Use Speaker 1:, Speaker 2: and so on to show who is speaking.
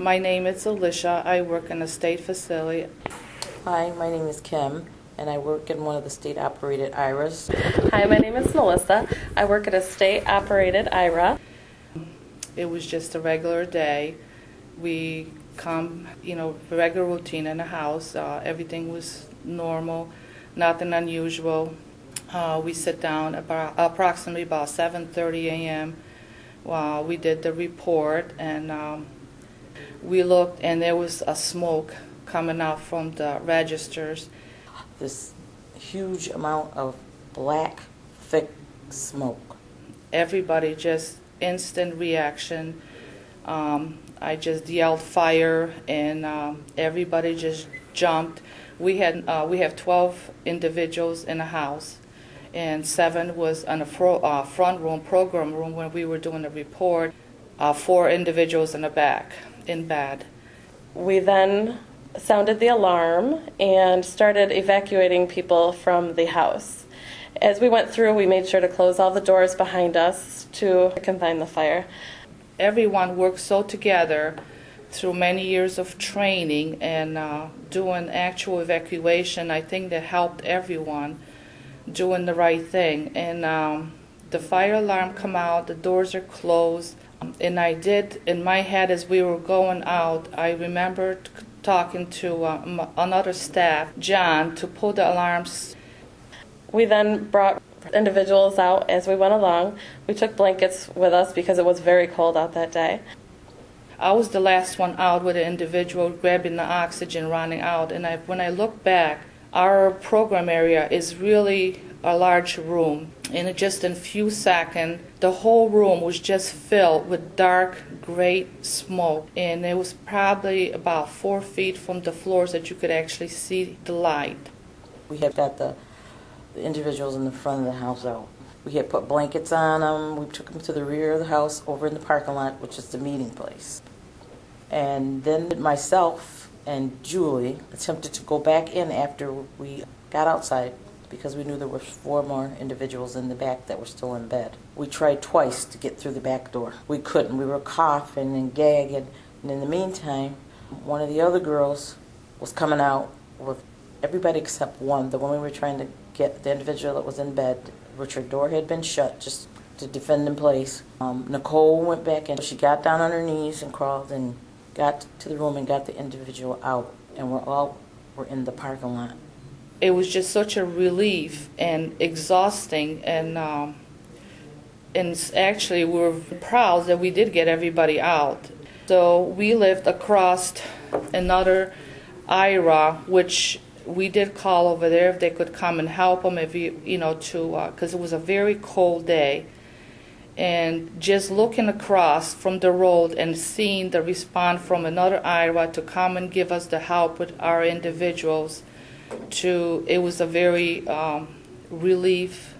Speaker 1: My name is Alicia. I work in a state facility.
Speaker 2: Hi, my name is Kim, and I work in one of the state-operated IRAs.
Speaker 3: Hi, my name is Melissa. I work at a state operated IRA.
Speaker 1: It was just a regular day. We come, you know, regular routine in the house. Uh, everything was normal, nothing unusual. Uh, we sit down about approximately about 7:30 a.m. While we did the report, and um, we looked, and there was a smoke coming out from the registers.
Speaker 2: This huge amount of black, thick smoke.
Speaker 1: everybody just instant reaction. Um, I just yelled fire, and um, everybody just jumped. We had uh, we have 12 individuals in the house, and seven was on the fro- uh, front room, program room when we were doing the report. Uh, four individuals in the back, in bed.
Speaker 3: We then sounded the alarm and started evacuating people from the house. As we went through, we made sure to close all the doors behind us to confine the fire.
Speaker 1: everyone worked so together through many years of training and uh, doing actual evacuation. I think that helped everyone doing the right thing. And um, the fire alarm come out, the doors are closed, and I did in my head as we were going out. I remembered talking to uh, m- another staff, John, to pull the alarms
Speaker 3: We then brought individuals out as we went along. We took blankets with us because it was very cold out that day.
Speaker 1: I was the last one out with an individual grabbing the oxygen, running out. And I, when I look back, our program area is really a large room. In just a few seconds, the whole room was just filled with dark gray smoke. And it was probably about four feet from the floors that you could actually see the light.
Speaker 2: We had got the, the individuals in the front of the house out. We had put blankets on them. We took them to the rear of the house over in the parking lot, which is the meeting place. And then myself and Julie attempted to go back in after we got outside because we knew there were four more individuals in the back that were still in bed. We tried twice to get through the back door. We couldn't. We were coughing and gagging. And in the meantime, one of the other girls was coming out with everybody except one, the one we were trying to get, the individual that was in bed, which her door had been shut just to defend in place. Um, Nicole went back and she got down on her knees and crawled and got to the room and got the individual out. And we're all were in the parking lot.
Speaker 1: it was just such a relief and exhausting and um, and actually we were proud that we did get everybody out so we lived across another IRA which we did call over there if they could come and help them if you you know to because it was a very cold day and just looking across from the road and seeing the response from another IRA to come and give us the help with our individuals to it was a very um, relief